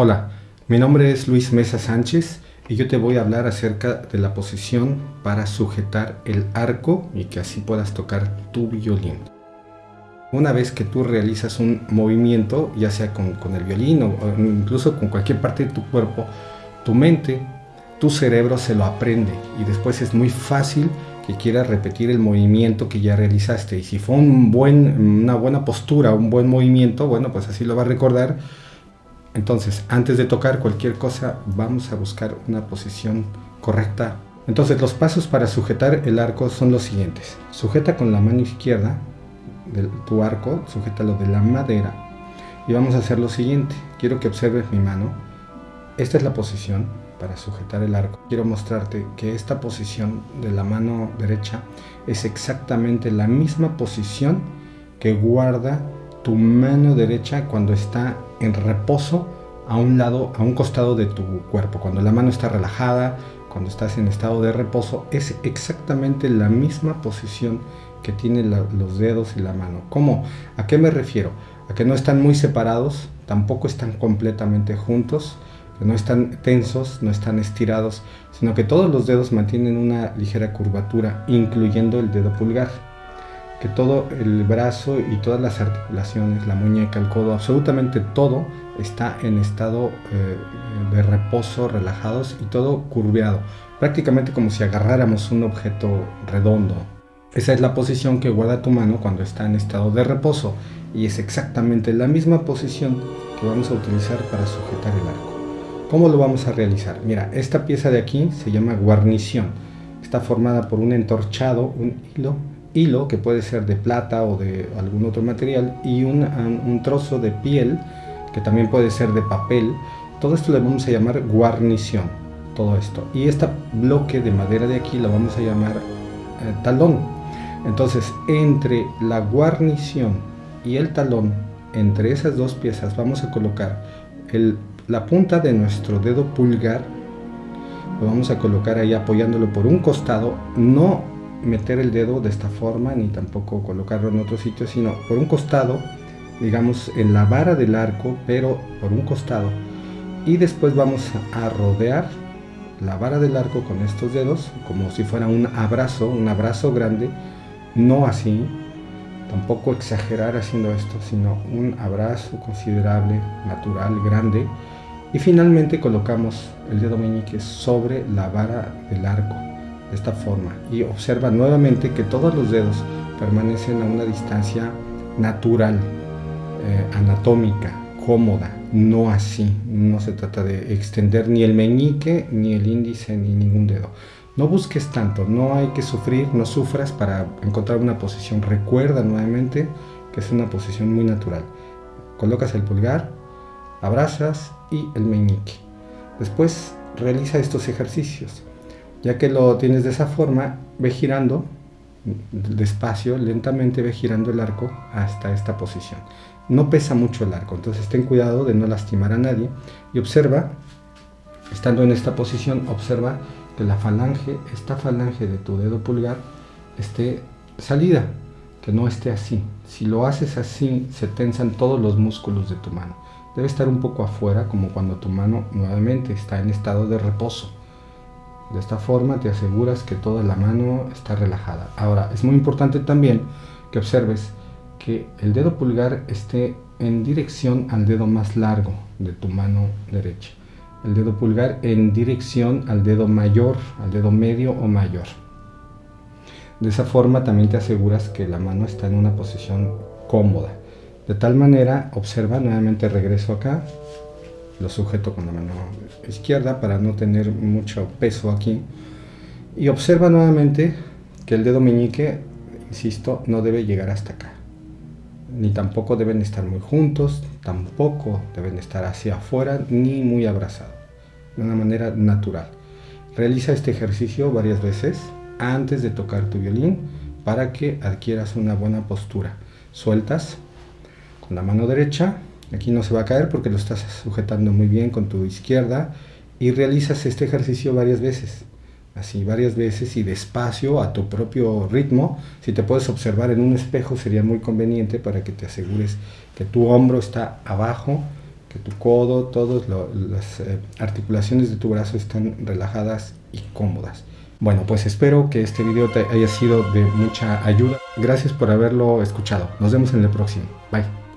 Hola, mi nombre es Luis Mesa Sánchez y yo te voy a hablar acerca de la posición para sujetar el arco y que así puedas tocar tu violín. Una vez que tú realizas un movimiento, ya sea con, el violín o, incluso con cualquier parte de tu cuerpo, tu mente, tu cerebro se lo aprende y después es muy fácil que quieras repetir el movimiento que ya realizaste. Y si fue una buena postura, un buen movimiento, bueno, pues así lo va a recordar entonces, antes de tocar cualquier cosa, vamos a buscar una posición correcta. Entonces, los pasos para sujetar el arco son los siguientes. Sujeta con la mano izquierda de tu arco, sujétalo de la madera. Y vamos a hacer lo siguiente. Quiero que observes mi mano. Esta es la posición para sujetar el arco. Quiero mostrarte que esta posición de la mano derecha es exactamente la misma posición que guarda tu mano derecha cuando está en reposo a un lado, a un costado de tu cuerpo. Cuando la mano está relajada, cuando estás en estado de reposo, es exactamente la misma posición que tienen los dedos y la mano. ¿Cómo? ¿A qué me refiero? A que no están muy separados, tampoco están completamente juntos, no están tensos, no están estirados, sino que todos los dedos mantienen una ligera curvatura, incluyendo el dedo pulgar que todo el brazo y todas las articulaciones, la muñeca, el codo, absolutamente todo está en estado eh, de reposo, relajados y todo curveado, prácticamente como si agarráramos un objeto redondo. Esa es la posición que guarda tu mano cuando está en estado de reposo y es exactamente la misma posición que vamos a utilizar para sujetar el arco. ¿Cómo lo vamos a realizar? Mira, esta pieza de aquí se llama guarnición. Está formada por un entorchado, un hilo hilo, que puede ser de plata o de algún otro material, y un, trozo de piel, que también puede ser de papel. Todo esto le vamos a llamar guarnición, todo esto. Y este bloque de madera de aquí lo vamos a llamar eh, talón. Entonces, entre la guarnición y el talón, entre esas dos piezas, vamos a colocar el, la punta de nuestro dedo pulgar, lo vamos a colocar ahí apoyándolo por un costado, no meter el dedo de esta forma ni tampoco colocarlo en otro sitio sino por un costado digamos en la vara del arco pero por un costado. Y después vamos a rodear la vara del arco con estos dedos como si fuera un abrazo un abrazo grande. No así tampoco exagerar haciendo esto sino un abrazo considerable natural grande. Y finalmente colocamos el dedo meñique sobre la vara del arco de esta forma y observa nuevamente que todos los dedos permanecen a una distancia natural, eh, anatómica, cómoda, no así, no se trata de extender ni el meñique, ni el índice, ni ningún dedo. No busques tanto, no hay que sufrir, no sufras para encontrar una posición. Recuerda nuevamente que es una posición muy natural. Colocas el pulgar, abrazas y el meñique. Después realiza estos ejercicios. Ya que lo tienes de esa forma, ve girando despacio, lentamente ve girando el arco hasta esta posición. No pesa mucho el arco, entonces ten cuidado de no lastimar a nadie y observa, estando en esta posición, observa que la falange, esta falange de tu dedo pulgar esté salida, que no esté así. Si lo haces así, se tensan todos los músculos de tu mano. Debe estar un poco afuera, como cuando tu mano nuevamente está en estado de reposo. De esta forma te aseguras que toda la mano está relajada. Ahora, es muy importante también que observes que el dedo pulgar esté en dirección al dedo más largo de tu mano derecha. El dedo pulgar en dirección al dedo mayor, al dedo medio o mayor. De esa forma también te aseguras que la mano está en una posición cómoda. De tal manera, observa, nuevamente regreso acá, lo sujeto con la mano izquierda para no tener mucho peso aquí. Y observa nuevamente que el dedo meñique insisto no debe llegar hasta acá. Ni tampoco deben estar muy juntos tampoco deben estar hacia afuera ni muy abrazados. De una manera natural. Realiza este ejercicio varias veces antes de tocar tu violín para que adquieras una buena postura. Sueltas con la mano derecha Aquí no se va a caer porque lo estás sujetando muy bien con tu izquierda y realizas este ejercicio varias veces. Así, varias veces y despacio a tu propio ritmo. Si te puedes observar en un espejo sería muy conveniente para que te asegures que tu hombro está abajo que tu codo, todas las eh, articulaciones de tu brazo están relajadas y cómodas. Bueno, pues espero que este video te haya sido de mucha ayuda. Gracias por haberlo escuchado. Nos vemos en el próximo. Bye.